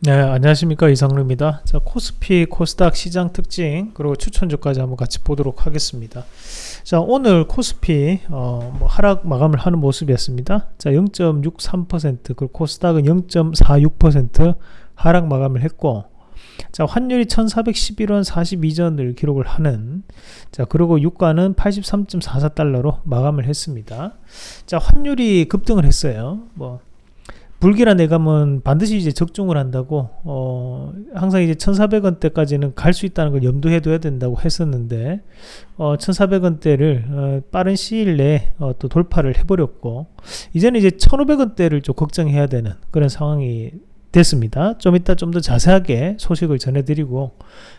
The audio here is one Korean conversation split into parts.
네, 안녕하십니까 이상루입니다. 자, 코스피, 코스닥 시장 특징 그리고 추천주까지 한번 같이 보도록 하겠습니다. 자, 오늘 코스피 어, 뭐 하락 마감을 하는 모습이었습니다. 자, 0.63% 그리고 코스닥은 0.46% 하락 마감을 했고, 자, 환율이 1411원 42전을 기록을 하는 자, 그리고 유가는 83.44달러로 마감을 했습니다. 자, 환율이 급등을 했어요. 뭐 불길한 내감은 반드시 이제 적중을 한다고 어 항상 이제 1,400원대까지는 갈 수 있다는 걸 염두해 둬야 된다고 했었는데 어 1,400원대를 어 빠른 시일 내에 어 또 돌파를 해 버렸고 이제는 이제 1,500원대를 좀 걱정해야 되는 그런 상황이 됐습니다. 좀 이따 좀 더 자세하게 소식을 전해드리고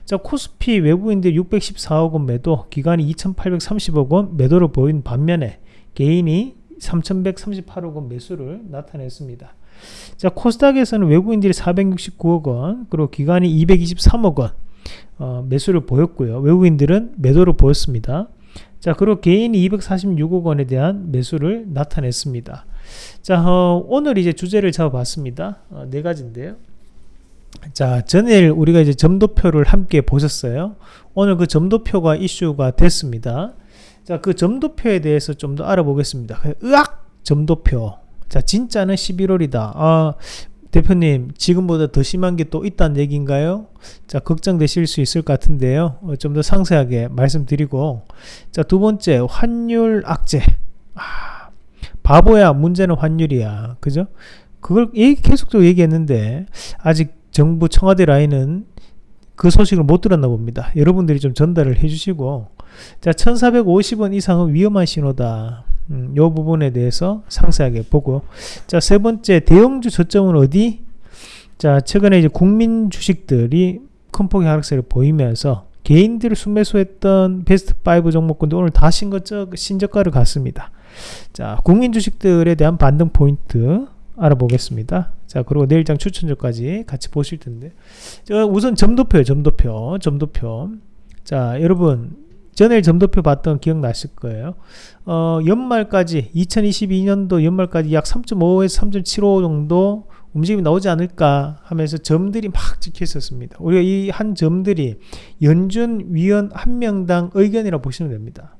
자 코스피 외국인들 614억 원 매도 기간이 2,830억 원 매도를 보인 반면에 개인이 3,138억 원 매수를 나타냈습니다. 자 코스닥에서는 외국인들이 469억 원 그리고 기관이 223억 원 어, 매수를 보였고요. 외국인들은 매도를 보였습니다. 자 그리고 개인이 246억 원에 대한 매수를 나타냈습니다. 자 어, 오늘 이제 주제를 잡아봤습니다. 어, 네 가지인데요. 자 전일 우리가 이제 점도표를 함께 보셨어요. 오늘 그 점도표가 이슈가 됐습니다. 자 그 점도표에 대해서 좀 더 알아보겠습니다. 으악 점도표 자 진짜는 11월이다. 아 대표님 지금보다 더 심한 게 또 있다는 얘기인가요? 자 걱정되실 수 있을 것 같은데요. 어, 좀더 상세하게 말씀드리고. 자 두 번째 환율 악재. 아, 바보야 문제는 환율이야. 그죠? 그걸 얘기, 계속적으로 얘기했는데 아직 정부 청와대 라인은 그 소식을 못 들었나 봅니다. 여러분들이 좀 전달을 해주시고. 자 1450원 이상은 위험한 신호다 음, 요 부분에 대해서 상세하게 보고. 자 세 번째 대형주 저점은 어디? 자 최근에 이제 국민 주식들이 큰 폭의 하락세를 보이면서 개인들을 순매수했던 베스트 5 종목군도 오늘 다 신고적, 신저가를 갔습니다. 자 국민 주식들에 대한 반등 포인트 알아보겠습니다. 자 그리고 내일장 추천주까지 같이 보실 텐데. 자, 우선 점도표요 점도표. 점도표. 자 여러분 전에 점도표 봤던 기억나실 거예요. 어, 연말까지 2022년도 연말까지 약 3.5에서 3.75 정도 움직임이 나오지 않을까 하면서 점들이 막 찍혀 있었습니다. 우리가 이 한 점들이 연준 위원 한 명당 의견이라 보시면 됩니다.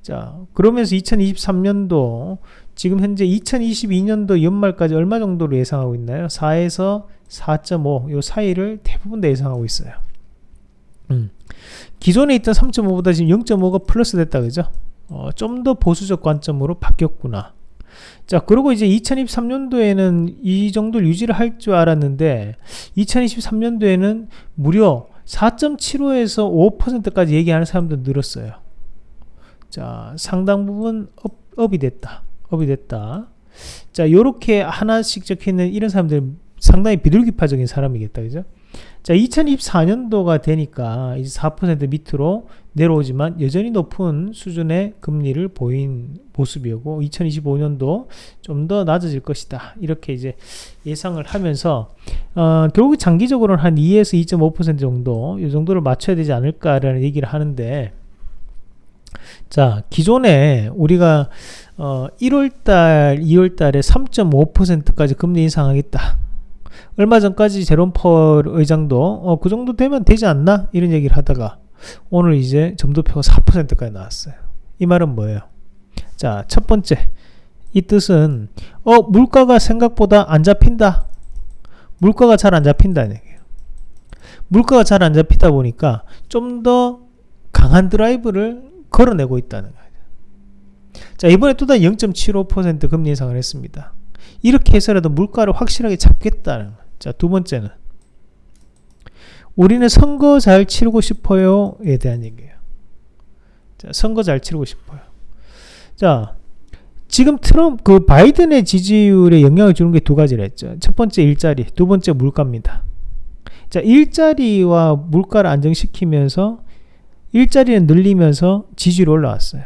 자, 그러면서 2023년도 지금 현재 2022년도 연말까지 얼마 정도로 예상하고 있나요? 4에서 4.5 요 사이를 대부분 다 예상하고 있어요. 음. 기존에 있던 3.5보다 지금 0.5가 플러스 됐다 그죠? 어, 좀 더 보수적 관점으로 바뀌었구나. 자, 그리고 이제 2023년도에는 이 정도를 유지를 할 줄 알았는데 2023년도에는 무려 4.75에서 5%까지 얘기하는 사람도 늘었어요. 자, 상당 부분 up, up이 됐다. up이 됐다. 자, 요렇게 하나씩 적혀 있는 이런 사람들 상당히 비둘기파적인 사람이겠다. 그죠? 자, 2024년도가 되니까 이제 4% 밑으로 내려오지만 여전히 높은 수준의 금리를 보인 모습이고 2025년도 좀 더 낮아질 것이다. 이렇게 이제 예상을 하면서 어, 결국 장기적으로는 한 2에서 2.5% 정도 이 정도를 맞춰야 되지 않을까라는 얘기를 하는데 자, 기존에 우리가 어, 1월달, 2월달에 3.5%까지 금리 인상하겠다. 얼마 전까지 제롬 펄 의장도 어, 그 정도 되면 되지 않나 이런 얘기를 하다가 오늘 이제 점도표가 4%까지 나왔어요. 이 말은 뭐예요? 자, 첫 번째 이 뜻은 어 물가가 생각보다 안 잡힌다. 물가가 잘 안 잡힌다는 얘기예요. 물가가 잘 안 잡히다 보니까 좀 더 강한 드라이브를 걸어내고 있다는 거예요. 자, 이번에 또다시 0.75% 금리 인상을 했습니다. 이렇게 해서라도 물가를 확실하게 잡겠다는 거예요. 자, 두 번째는 우리는 선거 잘 치르고 싶어요에 대한 얘기예요. 자, 선거 잘 치르고 싶어요. 자, 지금 트럼프 그 바이든의 지지율에 영향을 주는 게 두 가지를 했죠. 첫 번째 일자리, 두 번째 물가입니다. 자, 일자리와 물가를 안정시키면서 일자리는 늘리면서 지지율이 올라왔어요.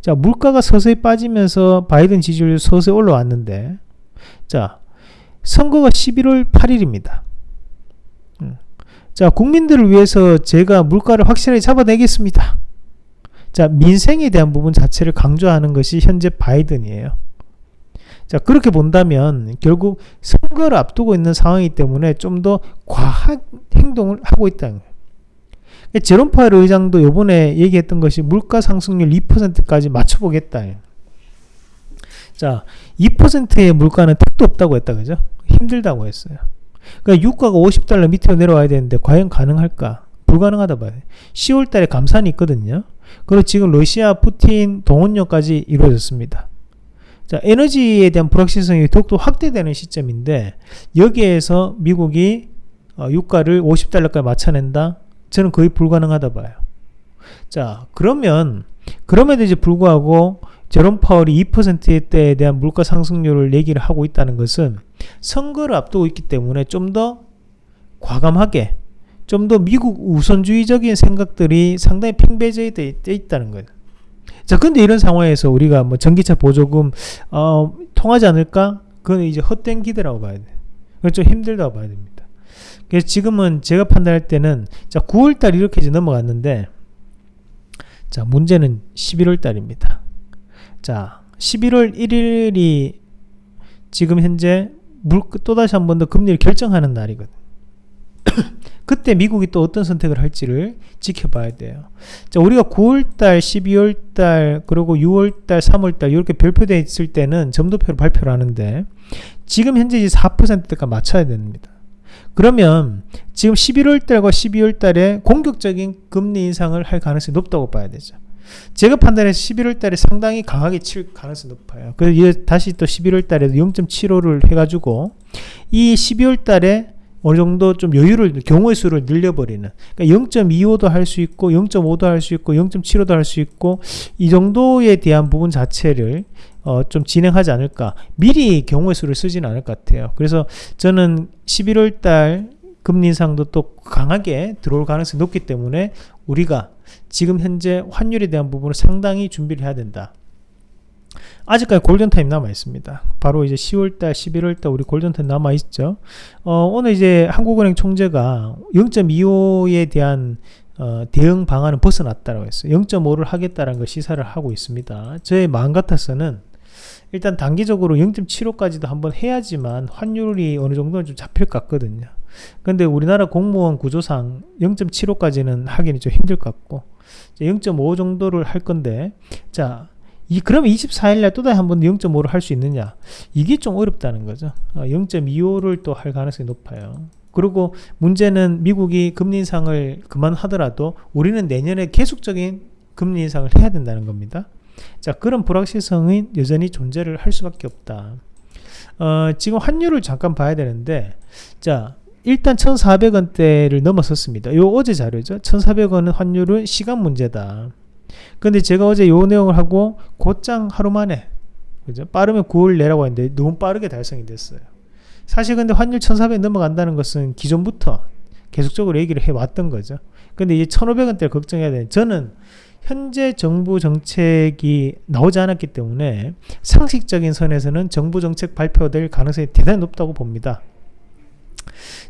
자, 물가가 서서히 빠지면서 바이든 지지율이 서서히 올라왔는데 자, 선거가 11월 8일입니다. 음. 자, 국민들을 위해서 제가 물가를 확실하게 잡아내겠습니다. 자, 민생에 대한 부분 자체를 강조하는 것이 현재 바이든이에요. 자 그렇게 본다면 결국 선거를 앞두고 있는 상황이기 때문에 좀 더 과한 행동을 하고 있다는 거예요. 그러니까 제롬 파월 의장도 요번에 얘기했던 것이 물가 상승률 2%까지 맞춰보겠다. 자, 2%의 물가는 택도 없다고 했다, 그죠? 힘들다고 했어요. 그러니까 유가가 50달러 밑으로 내려와야 되는데 과연 가능할까? 불가능하다 봐요. 10월 달에 감산이 있거든요. 그리고 지금 러시아 푸틴 동원령까지 이루어졌습니다. 자, 에너지에 대한 불확실성이 더욱더 확대되는 시점인데 여기에서 미국이 어, 유가를 50달러까지 맞춰낸다? 저는 거의 불가능하다 봐요. 자, 그러면 그럼에도 이제 불구하고 제롬 파월이 2%대에 대한 물가 상승률을 얘기를 하고 있다는 것은 선거를 앞두고 있기 때문에 좀 더 과감하게 좀 더 미국 우선주의적인 생각들이 상당히 팽배져 있다는 거예요. 자, 근데 이런 상황에서 우리가 뭐 전기차 보조금 어, 통하지 않을까? 그건 이제 헛된 기대라고 봐야 돼. 그건 좀 힘들다고 봐야 됩니다. 그래서 지금은 제가 판단할 때는 자, 9월 달 이렇게 이제 넘어갔는데 자, 문제는 11월 달입니다. 자, 11월 1일이 지금 현재 물, 또다시 한 번 더 금리를 결정하는 날이거든. 그때 미국이 또 어떤 선택을 할지를 지켜봐야 돼요. 자, 우리가 9월달, 12월달, 그리고 6월달, 3월달 이렇게 별표되어 있을 때는 점도표로 발표를 하는데 지금 현재 4%대가 맞춰야 됩니다. 그러면 지금 11월달과 12월달에 공격적인 금리 인상을 할 가능성이 높다고 봐야 되죠. 제가 판단해서 11월 달에 상당히 강하게 칠 가능성이 높아요. 그래서 다시 또 11월 달에도 0.75를 해가지고 이 12월 달에 어느 정도 좀 여유를 경우의 수를 늘려버리는 그러니까 0.25도 할 수 있고 0.5도 할 수 있고 0.75도 할 수 있고 이 정도에 대한 부분 자체를 어, 좀 진행하지 않을까 미리 경우의 수를 쓰지는 않을 것 같아요 그래서 저는 11월 달 금리 인상도 또 강하게 들어올 가능성이 높기 때문에 우리가 지금 현재 환율에 대한 부분을 상당히 준비를 해야 된다. 아직까지 골든타임 남아 있습니다. 바로 이제 10월달, 11월달 우리 골든타임 남아 있죠. 어, 오늘 이제 한국은행 총재가 0.25에 대한 어, 대응 방안은 벗어났다고 했어요. 0.5를 하겠다라는 걸 시사를 하고 있습니다. 저의 마음 같아서는 일단 단기적으로 0.75까지도 한번 해야지만 환율이 어느 정도는 좀 잡힐 것 같거든요. 근데 우리나라 공무원 구조상 0.75까지는 하기는 좀 힘들 것 같고 0.5 정도를 할 건데 자 이, 그럼 24일날 또다시 한번 0.5를 할 수 있느냐? 이게 좀 어렵다는 거죠. 0.25를 어, 또할 가능성이 높아요. 그리고 문제는 미국이 금리 인상을 그만하더라도 우리는 내년에 계속적인 금리 인상을 해야 된다는 겁니다 자 그런 불확실성이 여전히 존재를 할 수밖에 없다 어, 지금 환율을 잠깐 봐야 되는데 자 일단 1,400원대를 넘어섰습니다. 요 어제 자료죠. 1,400원은 환율은 시간 문제다. 근데 제가 어제 요 내용을 하고 곧장 하루 만에 그죠? 빠르면 9월 내라고 했는데 너무 빠르게 달성이 됐어요. 사실 근데 환율 1,400 넘어간다는 것은 기존부터 계속적으로 얘기를 해왔던 거죠. 근데 이제 1,500원대를 걱정해야 되는 저는 현재 정부 정책이 나오지 않았기 때문에 상식적인 선에서는 정부 정책 발표될 가능성이 대단히 높다고 봅니다.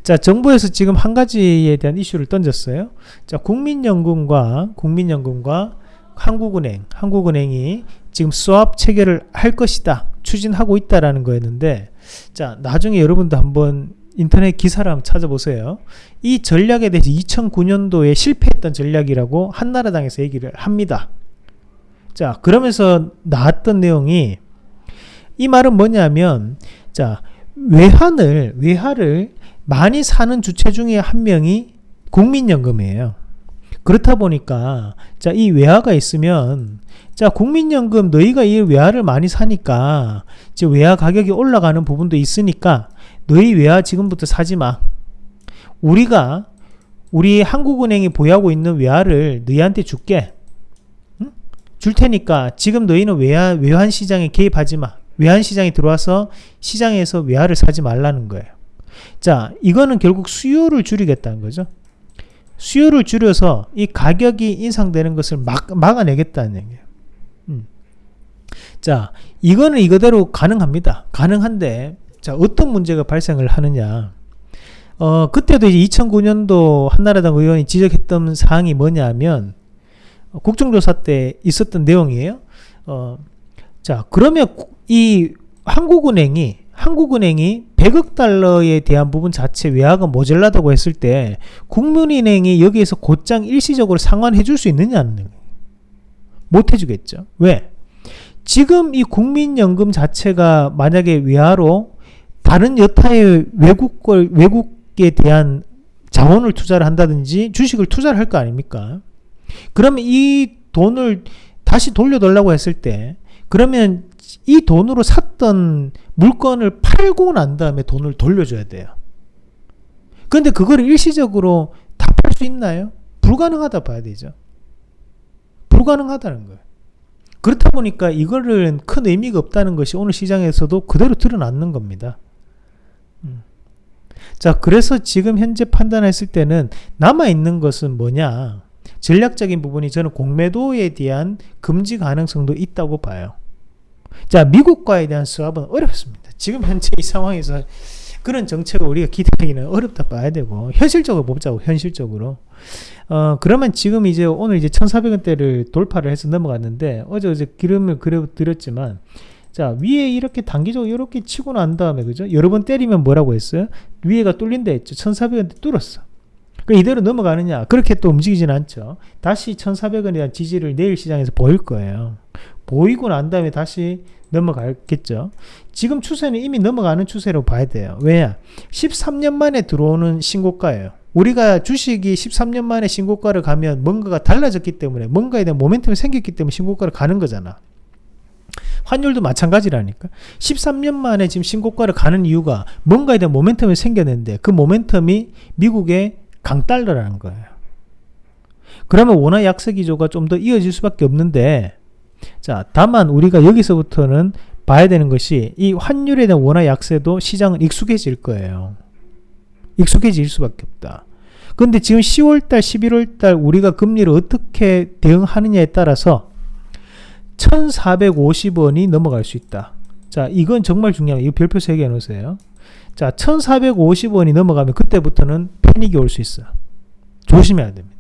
자, 정부에서 지금 한 가지에 대한 이슈를 던졌어요. 자, 국민연금과 국민연금과 한국은행, 한국은행이 지금 수합 체결을 할 것이다. 추진하고 있다라는 거였는데 자, 나중에 여러분도 한번 인터넷 기사를 한번 찾아보세요. 이 전략에 대해서 2009년도에 실패했던 전략이라고 한나라당에서 얘기를 합니다. 자, 그러면서 나왔던 내용이 이 말은 뭐냐면 자, 외환을 외화를 많이 사는 주체 중에 한 명이 국민연금이에요. 그렇다 보니까 자 이 외화가 있으면 자 국민연금 너희가 이 외화를 많이 사니까 이제 외화 가격이 올라가는 부분도 있으니까 너희 외화 지금부터 사지 마. 우리가 우리 한국은행이 보유하고 있는 외화를 너희한테 줄게. 응? 줄 테니까 지금 너희는 외화 외환 시장에 개입하지 마. 외환 시장에 들어와서 시장에서 외화를 사지 말라는 거예요. 자, 이거는 결국 수요를 줄이겠다는 거죠. 수요를 줄여서 이 가격이 인상되는 것을 막, 막아내겠다는 얘기예요. 음. 자, 이거는 이거대로 가능합니다. 가능한데, 자, 어떤 문제가 발생을 하느냐. 어, 그때도 이제 2009년도 한나라당 의원이 지적했던 사항이 뭐냐면, 어, 국정조사 때 있었던 내용이에요. 어, 자, 그러면 이 한국은행이 한국은행이 100억 달러에 대한 부분 자체 외화가 모자라다고 했을 때 국민은행이 여기에서 곧장 일시적으로 상환해 줄 수 있느냐는. 못 해주겠죠. 왜? 지금 이 국민연금 자체가 만약에 외화로 다른 여타의 외국 걸 외국에 대한 자원을 투자를 한다든지 주식을 투자를 할 거 아닙니까? 그러면 이 돈을 다시 돌려달라고 했을 때 그러면 이 돈으로 샀던 물건을 팔고 난 다음에 돈을 돌려줘야 돼요. 근데 그거를 일시적으로 다 팔 수 있나요? 불가능하다 봐야 되죠. 불가능하다는 거예요. 그렇다 보니까 이거를 큰 의미가 없다는 것이 오늘 시장에서도 그대로 드러났는 겁니다. 음. 자, 그래서 지금 현재 판단했을 때는 남아있는 것은 뭐냐? 전략적인 부분이 저는 공매도에 대한 금지 가능성도 있다고 봐요. 자, 미국과에 대한 수합은 어렵습니다. 지금 현재 이 상황에서 그런 정책을 우리가 기대하기는 어렵다 봐야 되고 현실적으로 보자고 현실적으로 어 그러면 지금 이제 오늘 이제 1,400원대를 돌파를 해서 넘어갔는데 어제 어제 기름을 그려 드렸지만 자 위에 이렇게 단기적으로 이렇게 치고 난 다음에 그죠 여러 번 때리면 뭐라고 했어요 위에가 뚫린다 했죠 1,400원대 뚫었어 그 이대로 넘어가느냐 그렇게 또 움직이진 않죠 다시 1,400원에 대한 지지를 내일 시장에서 보일 거예요 보이고 난 다음에 다시 넘어가겠죠. 지금 추세는 이미 넘어가는 추세로 봐야 돼요. 왜냐? 13년 만에 들어오는 신고가예요. 우리가 주식이 13년 만에 신고가를 가면 뭔가가 달라졌기 때문에 뭔가에 대한 모멘텀이 생겼기 때문에 신고가를 가는 거잖아. 환율도 마찬가지라니까. 13년 만에 지금 신고가를 가는 이유가 뭔가에 대한 모멘텀이 생겼는데 그 모멘텀이 미국의 강달러라는 거예요. 그러면 원화 약세 기조가 좀 더 이어질 수밖에 없는데 자, 다만 우리가 여기서부터는 봐야 되는 것이 이 환율에 대한 원화 약세도 시장은 익숙해질 거예요. 익숙해질 수밖에 없다. 근데 지금 10월달, 11월달 우리가 금리를 어떻게 대응하느냐에 따라서 1450원이 넘어갈 수 있다. 자, 이건 정말 중요해요. 이거 별표 3개 해놓으세요. 자, 1450원이 넘어가면 그때부터는 패닉이 올 수 있어요. 조심해야 됩니다.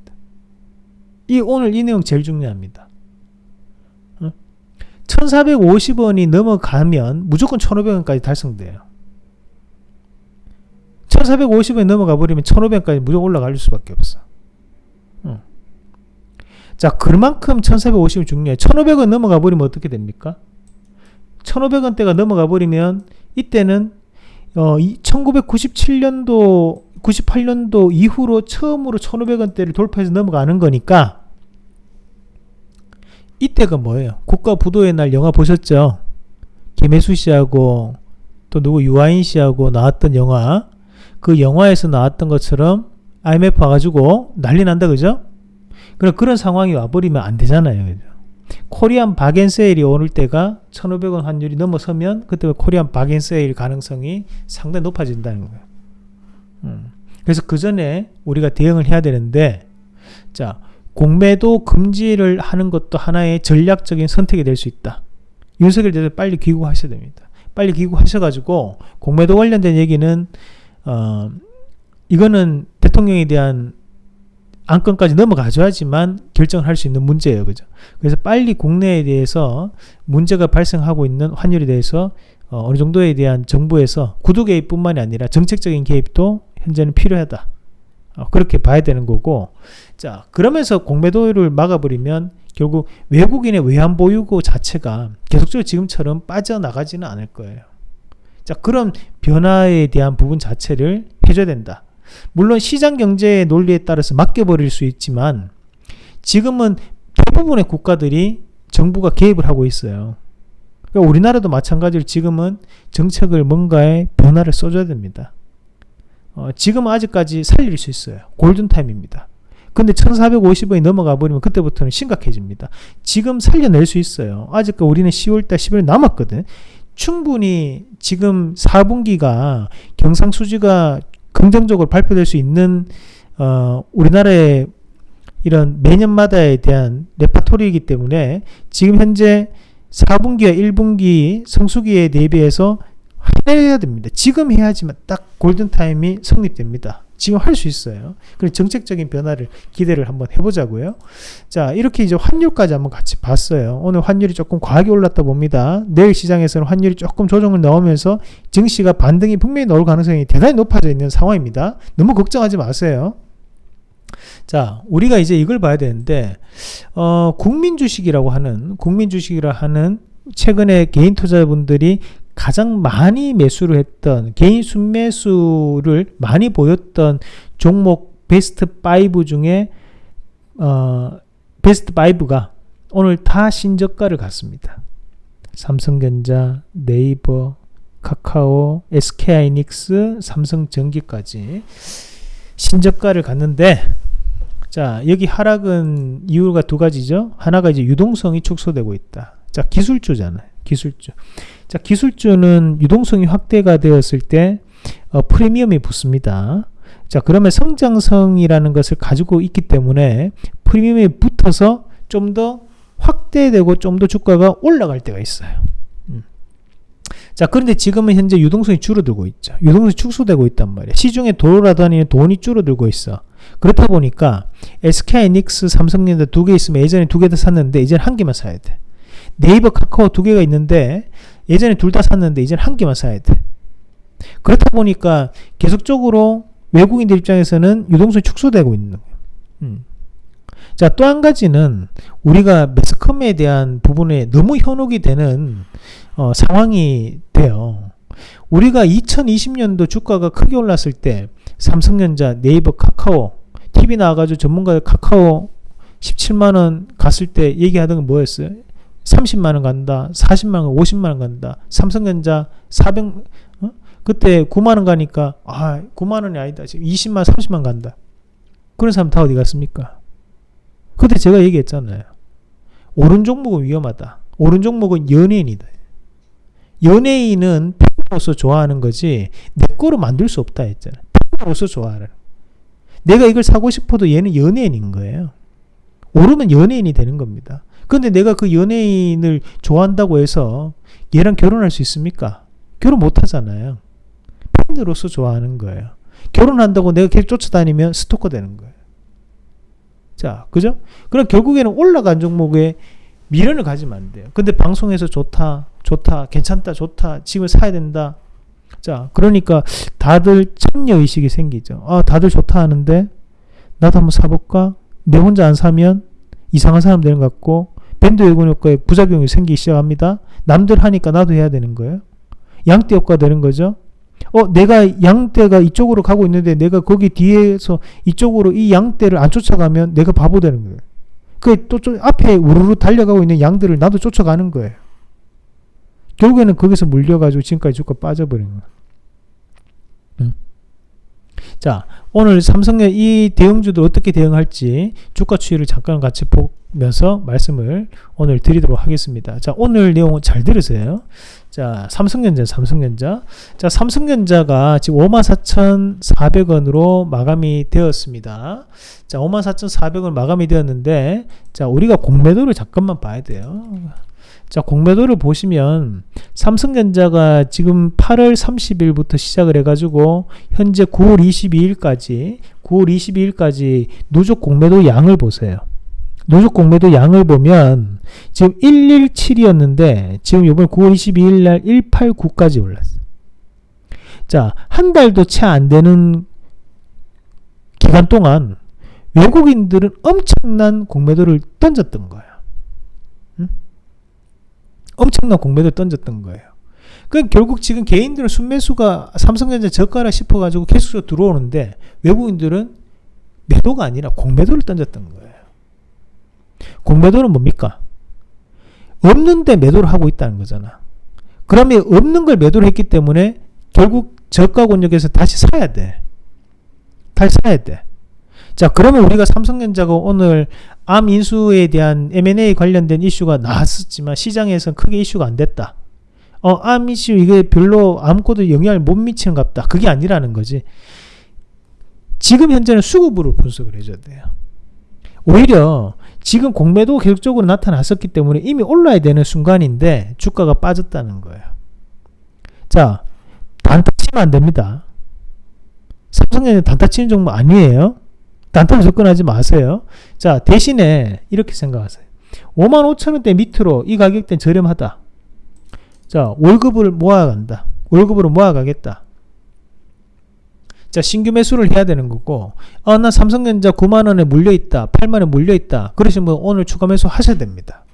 이 오늘 이 내용 제일 중요합니다. 1450원이 넘어가면 무조건 1500원까지 달성돼요. 1450원이 넘어가 버리면 1500원까지 무조건 올라갈 수밖에 없어. 응. 자, 그만큼 1450원 중요해. 1500원 넘어가 버리면 어떻게 됩니까? 1500원대가 넘어가 버리면 이때는 어, 1997년도 98년도 이후로 처음으로 1500원대를 돌파해서 넘어가는 거니까 이때가 뭐예요? 국가 부도의 날 영화 보셨죠? 김혜수 씨하고 또 누구 유아인 씨하고 나왔던 영화 그 영화에서 나왔던 것처럼 IMF 와가지고 난리 난다 그죠? 그럼 그런 상황이 와버리면 안 되잖아요 그죠? 코리안 바겐세일이 오를 때가 1500원 환율이 넘어서면 그때 코리안 바겐세일 가능성이 상당히 높아진다는 거예요 음. 그래서 그 전에 우리가 대응을 해야 되는데 자 공매도 금지를 하는 것도 하나의 전략적인 선택이 될 수 있다. 윤석열 대통령 빨리 귀국하셔야 됩니다. 빨리 귀국하셔가지고 공매도 관련된 얘기는 어 이거는 대통령에 대한 안건까지 넘어가줘야지만 결정할 수 있는 문제예요. 그죠? 그래서 빨리 국내에 대해서 문제가 발생하고 있는 환율에 대해서 어, 느 정도에 대한 정부에서 구두 개입뿐만이 아니라 정책적인 개입도 현재는 필요하다. 어, 그렇게 봐야 되는 거고 자 그러면서 공매도를 막아버리면 결국 외국인의 외환 보유고 자체가 계속적으로 지금처럼 빠져나가지는 않을 거예요. 자 그런 변화에 대한 부분 자체를 해줘야 된다. 물론 시장 경제의 논리에 따라서 맡겨버릴 수 있지만 지금은 대부분의 국가들이 정부가 개입을 하고 있어요. 그러니까 우리나라도 마찬가지로 지금은 정책을 뭔가에 변화를 써줘야 됩니다. 어, 지금은 아직까지 살릴 수 있어요. 골든타임입니다. 근데 1450원이 넘어가 버리면 그때부터는 심각해집니다. 지금 살려낼 수 있어요. 아직까 우리는 10월달 11월 남았거든. 충분히 지금 4분기가 경상수지가 긍정적으로 발표될 수 있는 어, 우리나라의 이런 매년마다에 대한 레파토리이기 때문에 지금 현재 4분기와 1분기 성수기에 대비해서 해야 됩니다. 지금 해야지만 딱 골든타임이 성립됩니다. 지금 할 수 있어요. 그리고 정책적인 변화를 기대를 한번 해보자고요. 자, 이렇게 이제 환율까지 한번 같이 봤어요. 오늘 환율이 조금 과하게 올랐다 봅니다. 내일 시장에서는 환율이 조금 조정을 넣으면서 증시가 반등이 분명히 나올 가능성이 대단히 높아져 있는 상황입니다. 너무 걱정하지 마세요. 자, 우리가 이제 이걸 봐야 되는데, 어, 국민 주식이라고 하는, 국민 주식이라 하는 최근에 개인 투자분들이 가장 많이 매수를 했던 개인 순매수를 많이 보였던 종목 베스트 5 중에 어, 베스트 5가 오늘 다 신저가를 갔습니다. 삼성전자, 네이버, 카카오, SK하이닉스, 삼성전기까지 신저가를 갔는데 자 여기 하락은 이유가 두 가지죠. 하나가 이제 유동성이 축소되고 있다. 자 기술주잖아요. 기술주. 자, 기술주는 유동성이 확대가 되었을 때 어, 프리미엄이 붙습니다. 자, 그러면 성장성이라는 것을 가지고 있기 때문에 프리미엄이 붙어서 좀 더 확대되고 좀 더 주가가 올라갈 때가 있어요. 음. 자, 그런데 지금은 현재 유동성이 줄어들고 있죠. 유동성이 축소되고 있단 말이에요. 시중에 돌아다니는 돈이 줄어들고 있어. 그렇다 보니까 SK이닉스, 삼성전자 두 개 있으면 예전에 두 개 다 샀는데 이제는 한 개만 사야 돼. 네이버, 카카오 두 개가 있는데 예전에 둘 다 샀는데 이제는 한 개만 사야 돼. 그렇다 보니까 계속적으로 외국인들 입장에서는 유동성이 축소되고 있는 거예요. 음. 자, 또 한 가지는 우리가 매스컴에 대한 부분에 너무 현혹이 되는 어, 상황이 돼요. 우리가 2020년도 주가가 크게 올랐을 때 삼성전자, 네이버, 카카오, TV 나와가지고 전문가 카카오 17만원 갔을 때 얘기하던 건 뭐였어요? 30만원 간다, 40만원, 50만원 간다, 삼성전자 400, 어? 그때 9만원 가니까, 아, 9만원이 아니다. 지금 20만, 30만 간다. 그런 사람 다 어디 갔습니까? 그때 제가 얘기했잖아요. 오른 종목은 위험하다. 오른 종목은 연예인이다. 연예인은 팬으로서 좋아하는 거지, 내 거로 만들 수 없다 했잖아요. 팬으로서 좋아하는. 내가 이걸 사고 싶어도 얘는 연예인인 거예요. 오르면 연예인이 되는 겁니다. 근데 내가 그 연예인을 좋아한다고 해서 얘랑 결혼할 수 있습니까? 결혼 못 하잖아요. 팬으로서 좋아하는 거예요. 결혼한다고 내가 계속 쫓아다니면 스토커 되는 거예요. 자, 그죠? 그럼 결국에는 올라간 종목에 미련을 가지면 안 돼요. 근데 방송에서 좋다, 좋다, 괜찮다, 좋다, 지금 사야 된다. 자, 그러니까 다들 참여의식이 생기죠. 아, 다들 좋다 하는데, 나도 한번 사볼까? 내 혼자 안 사면 이상한 사람 되는 것 같고, 밴드 외군 효과에 부작용이 생기기 시작합니다. 남들 하니까 나도 해야 되는 거예요. 양대 효과 되는 거죠. 어, 내가 양대가 이쪽으로 가고 있는데 내가 거기 뒤에서 이쪽으로 이 양대를 안 쫓아가면 내가 바보 되는 거예요. 그또 앞에 우르르 달려가고 있는 양들을 나도 쫓아가는 거예요. 결국에는 거기서 물려가지고 지금까지 주가 빠져버린 거예요. 음. 자, 오늘 삼성의 이 대응주들 어떻게 대응할지 주가 추이를 잠깐 같이 보면서 말씀을 오늘 드리도록 하겠습니다. 자, 오늘 내용 잘 들으세요. 자, 삼성전자, 삼성전자. 자, 삼성전자가 지금 54,400원으로 마감이 되었습니다. 자, 54,400원 마감이 되었는데, 자, 우리가 공매도를 잠깐만 봐야 돼요. 자, 공매도를 보시면 삼성전자가 지금 8월 30일부터 시작을 해가지고 현재 9월 22일까지 9월 22일까지 누적 공매도 양을 보세요. 누적 공매도 양을 보면 지금 117이었는데 지금 이번 9월 22일 날 189까지 올랐어요. 자, 한 달도 채 안 되는 기간 동안 외국인들은 엄청난 공매도를 던졌던 거예요. 엄청난 공매도를 던졌던 거예요. 그 결국 지금 개인들은 순매수가 삼성전자 저가라 싶어가지고 계속적으로 들어오는데 외국인들은 매도가 아니라 공매도를 던졌던 거예요. 공매도는 뭡니까? 없는데 매도를 하고 있다는 거잖아. 그러면 없는 걸 매도를 했기 때문에 결국 저가 권역에서 다시 사야 돼. 다시 사야 돼. 자, 그러면 우리가 삼성전자가 오늘 암 인수에 대한 M&A 관련된 이슈가 나왔었지만 시장에서는 크게 이슈가 안 됐다. 어, 암 이슈 이게 별로 아무것도 영향을 못 미치는 갑다. 그게 아니라는 거지. 지금 현재는 수급으로 분석을 해줘야 돼요. 오히려 지금 공매도 계속적으로 나타났었기 때문에 이미 올라야 되는 순간인데 주가가 빠졌다는 거예요. 자, 단타 치면 안 됩니다. 삼성전자 단타 치는 종목 아니에요. 단타로 접근하지 마세요. 자, 대신에 이렇게 생각하세요. 5만 5천원대 밑으로 이 가격대는 저렴하다. 자, 월급을 모아간다. 월급으로 모아가겠다. 자, 신규 매수를 해야 되는 거고, 아, 나 삼성전자 9만원에 물려있다. 8만원에 물려있다. 그러시면 오늘 추가 매수 하셔야 됩니다.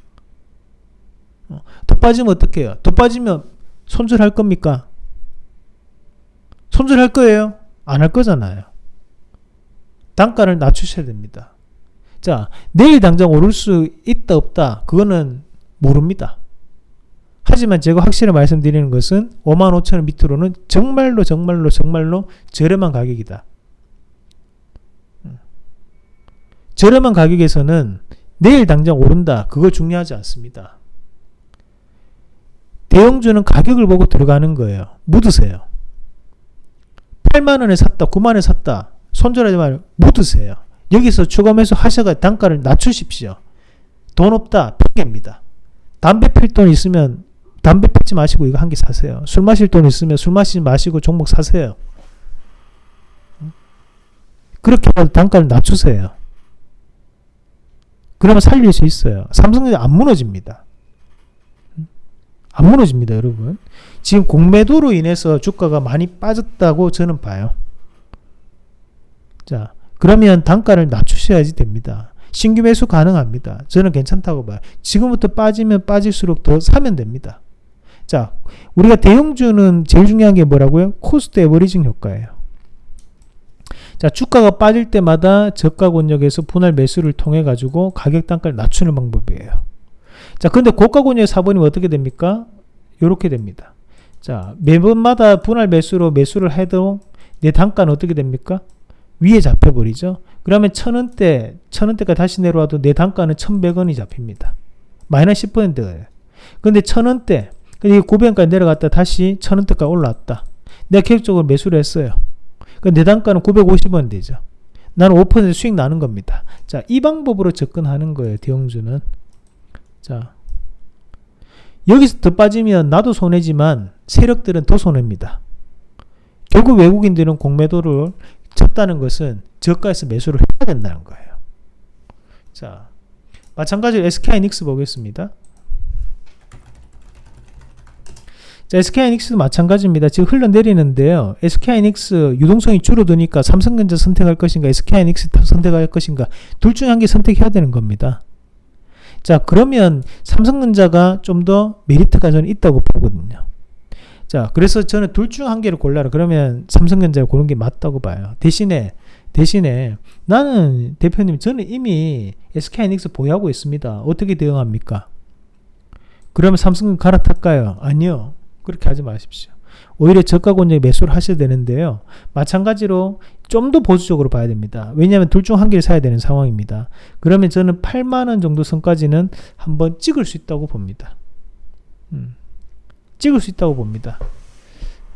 어, 더 빠지면 어떻게 해요? 더 빠지면 손절할 겁니까? 손절할 거예요? 안 할 거잖아요. 단가를 낮추셔야 됩니다. 자, 내일 당장 오를 수 있다 없다 그거는 모릅니다. 하지만 제가 확실히 말씀드리는 것은 5만 5천 원 밑으로는 정말로 정말로 정말로 저렴한 가격이다. 음. 저렴한 가격에서는 내일 당장 오른다. 그거 중요하지 않습니다. 대형주는 가격을 보고 들어가는 거예요. 묻으세요. 8만원에 샀다. 9만원에 샀다. 손절하지 말고 묻으세요. 여기서 추가 매수 하셔가 단가를 낮추십시오. 돈 없다. 핑계입니다. 담배 필 돈 있으면 담배 피지 마시고 이거 한 개 사세요. 술 마실 돈 있으면 술 마시지 마시고 종목 사세요. 그렇게 단가를 낮추세요. 그러면 살릴 수 있어요. 삼성전자 안 무너집니다. 안 무너집니다, 여러분. 지금 공매도로 인해서 주가가 많이 빠졌다고 저는 봐요. 자, 그러면 단가를 낮추셔야지 됩니다. 신규 매수 가능합니다. 저는 괜찮다고 봐요. 지금부터 빠지면 빠질수록 더 사면 됩니다. 자, 우리가 대형주는 제일 중요한 게 뭐라고요? cost averaging 효과예요. 자, 주가가 빠질 때마다 저가 권역에서 분할 매수를 통해 가지고 가격 단가를 낮추는 방법이에요. 자, 근데 고가 권역에 사버리면 어떻게 됩니까? 이렇게 됩니다. 자, 매번마다 분할 매수로 매수를 해도 내 단가는 어떻게 됩니까? 위에 잡혀버리죠. 그러면 천원대, 천원대가 다시 내려와도 내 단가는 천백원이 잡힙니다. 마이너스 10%예요. 근데 천원대, 근데 900원까지 내려갔다 다시 천원대까지 올라왔다. 내가 계획적으로 매수를 했어요. 내 단가는 950원 되죠. 나는 5% 수익 나는 겁니다. 자, 이 방법으로 접근하는 거예요. 대형주는. 자, 여기서 더 빠지면 나도 손해지만 세력들은 더 손해입니다. 결국 외국인들은 공매도를 쳤다는 것은 저가에서 매수를 해야 된다는 거예요. 자, 마찬가지로 SK하이닉스 보겠습니다. 자, SK하이닉스도 마찬가지입니다. 지금 흘러내리는데요. SK하이닉스 유동성이 줄어드니까 삼성전자 선택할 것인가, SK하이닉스 선택할 것인가, 둘 중에 한개 선택해야 되는 겁니다. 자, 그러면 삼성전자가 좀 더 메리트가 저는 있다고 보거든요. 자, 그래서 저는 둘 중 한 개를 골라라. 그러면 삼성전자를 고른 게 맞다고 봐요. 대신에, 대신에 나는 대표님, 저는 이미 SK하이닉스 보유하고 있습니다. 어떻게 대응합니까? 그러면 삼성은 갈아탈까요? 아니요. 그렇게 하지 마십시오. 오히려 저가 권역에 매수를 하셔야 되는데요. 마찬가지로 좀 더 보수적으로 봐야 됩니다. 왜냐하면 둘 중 한 개를 사야 되는 상황입니다. 그러면 저는 8만원 정도 선까지는 한번 찍을 수 있다고 봅니다. 음, 찍을 수 있다고 봅니다.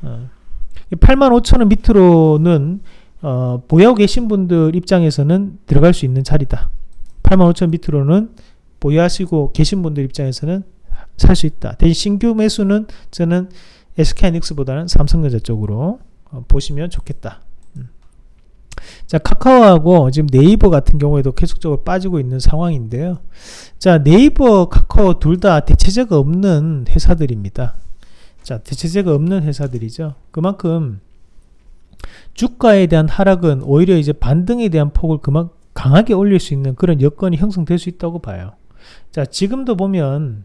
어, 8만 5천원 밑으로는 어, 보유하고 계신 분들 입장에서는 들어갈 수 있는 자리다. 8만 5천 밑으로는 보유하시고 계신 분들 입장에서는 살 수 있다. 대신 신규 매수는 저는 SK하이닉스보다는 삼성전자 쪽으로 어, 보시면 좋겠다. 음. 자 카카오하고 지금 네이버 같은 경우에도 계속적으로 빠지고 있는 상황인데요. 자 네이버 카카오 둘 다 대체제가 없는 회사들입니다. 자 대체제가 없는 회사들이죠. 그만큼 주가에 대한 하락은 오히려 이제 반등에 대한 폭을 그만 강하게 올릴 수 있는 그런 여건이 형성될 수 있다고 봐요. 자 지금도 보면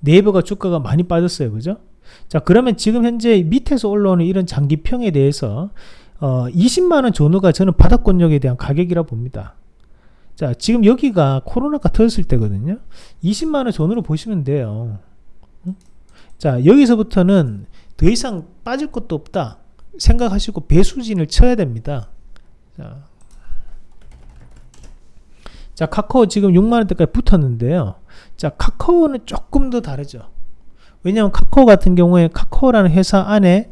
네이버가 주가가 많이 빠졌어요. 그죠? 자, 그러면 지금 현재 밑에서 올라오는 이런 장기평에 대해서 어, 20만원 전후가 저는 바닥권역에 대한 가격이라 봅니다. 자, 지금 여기가 코로나가 터졌을 때거든요. 20만원 전후로 보시면 돼요. 자, 여기서부터는 더 이상 빠질 것도 없다. 생각하시고 배수진을 쳐야 됩니다. 자, 자 카카오 지금 6만원대까지 붙었는데요. 자, 카카오는 조금 더 다르죠. 왜냐하면 카카오 같은 경우에 카카오라는 회사 안에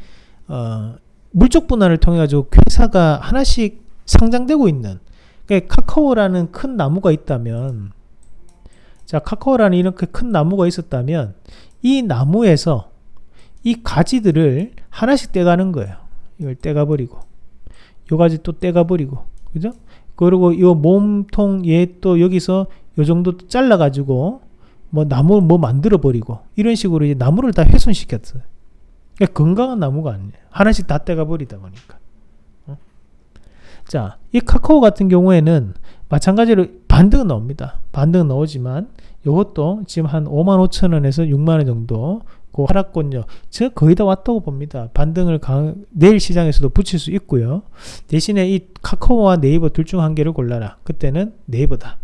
어, 물적 분할을 통해 가지고 회사가 하나씩 상장되고 있는 그러니까 카카오라는 큰 나무가 있다면 자 카카오라는 이렇게 큰 나무가 있었다면 이 나무에서 이 가지들을 하나씩 떼가는 거예요. 이걸 떼가버리고 요 가지 또 떼가버리고 그죠? 그리고 요 몸통 얘 또 여기서 요 정도 잘라 가지고 뭐 나무 뭐 만들어 버리고 이런 식으로 이제 나무를 다 훼손시켰어요. 그러니까 건강한 나무가 아니에요. 하나씩 다 떼가 버리다 보니까. 어? 자, 이 카카오 같은 경우에는 마찬가지로 반등은 나옵니다. 반등은 나오지만 이것도 지금 한 5만 5천 원에서 6만 원 정도 그 하락권요. 저 거의 다 왔다고 봅니다. 반등을 강, 내일 시장에서도 붙일 수 있고요. 대신에 이 카카오와 네이버 둘 중 한 개를 골라라. 그때는 네이버다.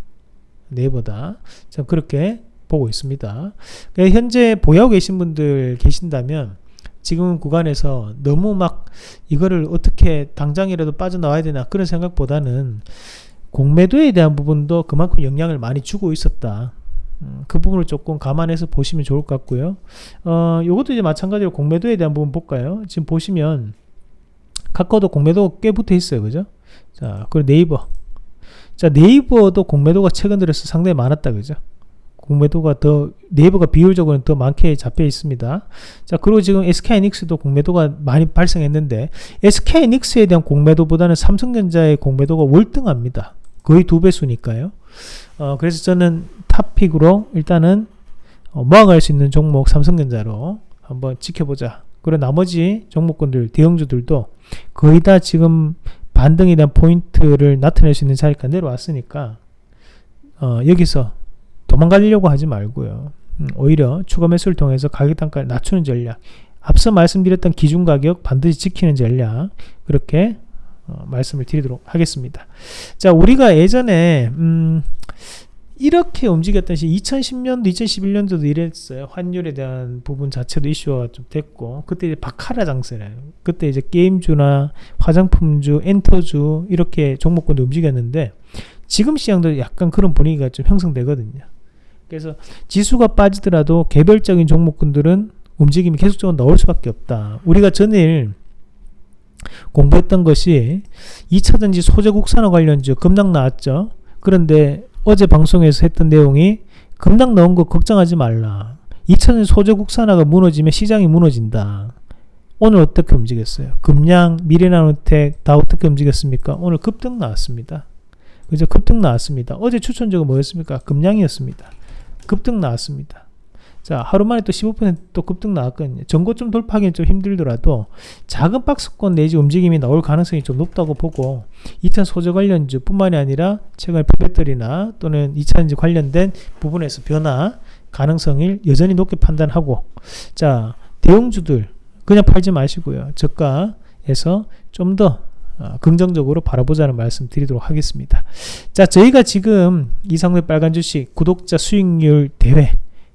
네이버다. 자, 그렇게 보고 있습니다. 그러니까 현재 보유하고 계신 분들 계신다면 지금 구간에서 너무 막 이거를 어떻게 당장이라도 빠져나와야 되나 그런 생각보다는 공매도에 대한 부분도 그만큼 영향을 많이 주고 있었다. 음, 그 부분을 조금 감안해서 보시면 좋을 것 같고요. 어, 요것도 이제 마찬가지로 공매도에 대한 부분 볼까요? 지금 보시면 카카오도 공매도 꽤 붙어 있어요. 그죠? 자, 그리고 네이버. 자, 네이버도 공매도가 최근 들어서 상당히 많았다. 그죠? 공매도가 더 네이버가 비율적으로는 더 많게 잡혀 있습니다. 자 그리고 지금 SK하이닉스도 공매도가 많이 발생했는데 SK하이닉스에 대한 공매도보다는 삼성전자의 공매도가 월등합니다. 거의 두 배수니까요. 어, 그래서 저는 탑픽으로 일단은 어, 모아갈 수 있는 종목 삼성전자로 한번 지켜보자. 그리고 나머지 종목군들 대형주들도 거의 다 지금 반등에 대한 포인트를 나타낼 수 있는 자리가 내려왔으니까 어, 여기서 도망가려고 하지 말고요. 음, 오히려 추가 매수를 통해서 가격 단가를 낮추는 전략. 앞서 말씀드렸던 기준 가격 반드시 지키는 전략. 그렇게 어, 말씀을 드리도록 하겠습니다. 자, 우리가 예전에 음, 이렇게 움직였던 시 2010년도, 2011년도도 이랬어요. 환율에 대한 부분 자체도 이슈가 좀 됐고, 그때 이제 바카라 장세래요. 그때 이제 게임주나 화장품주, 엔터주 이렇게 종목군도 움직였는데 지금 시장도 약간 그런 분위기가 좀 형성되거든요. 그래서 지수가 빠지더라도 개별적인 종목군들은 움직임이 계속적으로 나올 수밖에 없다. 우리가 전일 공부했던 것이 2차전지 소재 국산화 관련주 급락 나왔죠. 그런데 어제 방송에서 했던 내용이 급락 나온 거 걱정하지 말라. 2차전지 소재 국산화가 무너지면 시장이 무너진다. 오늘 어떻게 움직였어요? 금양, 미래나노텍 다 어떻게 움직였습니까? 오늘 급등 나왔습니다. 그죠? 급등 나왔습니다. 어제 추천주가 뭐였습니까? 금양이었습니다. 급등 나왔습니다. 자, 하루 만에 또 15%또 급등 나왔거든요. 전고점 돌파하기는 좀 힘들더라도 작은 박스권 내지 움직임이 나올 가능성이 좀 높다고 보고 2차 소재 관련주 뿐만이 아니라 최근 배터리나 또는 2차전지 관련된 부분에서 변화 가능성을 여전히 높게 판단하고 자, 대형주들 그냥 팔지 마시고요. 저가에서 좀더 어, 긍정적으로 바라보자는 말씀 드리도록 하겠습니다. 자, 저희가 지금 이상의 빨간 주식 구독자 수익률 대회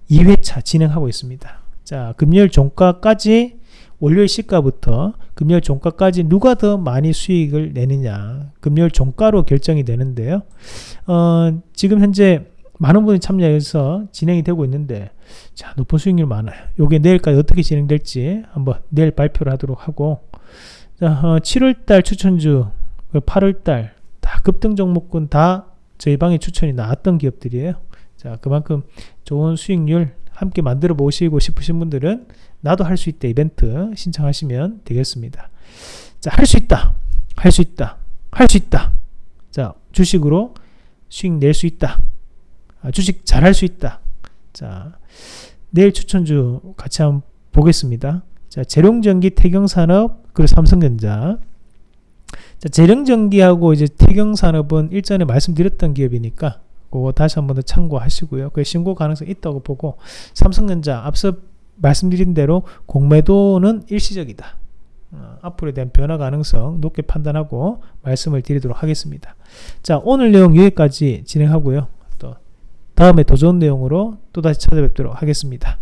2회차 진행하고 있습니다. 자, 금요일 종가까지 월요일 시가부터 금요일 종가까지 누가 더 많이 수익을 내느냐 금요일 종가로 결정이 되는데요. 어, 지금 현재 많은 분이 참여해서 진행이 되고 있는데 자 높은 수익률 많아요. 요게 내일까지 어떻게 진행될지 한번 내일 발표를 하도록 하고 자, 어, 7월달 추천주, 8월달 다 급등 종목군 다 저희 방에 추천이 나왔던 기업들이에요. 자, 그만큼 좋은 수익률 함께 만들어 보시고 싶으신 분들은 나도 할 수 있다 이벤트 신청하시면 되겠습니다. 자, 할 수 있다. 할 수 있다. 할 수 있다. 자, 주식으로 수익 낼 수 있다. 아, 주식 잘 할 수 있다. 자, 내일 추천주 같이 한번 보겠습니다. 자, 재룡전기, 태경산업, 그리고 삼성전자. 자, 재룡전기하고 이제 태경산업은 일전에 말씀드렸던 기업이니까 그거 다시 한 번 더 참고하시고요. 그 신고 가능성이 있다고 보고 삼성전자 앞서 말씀드린 대로 공매도는 일시적이다. 어, 앞으로에 대한 변화 가능성 높게 판단하고 말씀을 드리도록 하겠습니다. 자, 오늘 내용 여기까지 진행하고요. 또 다음에 더 좋은 내용으로 또 다시 찾아뵙도록 하겠습니다.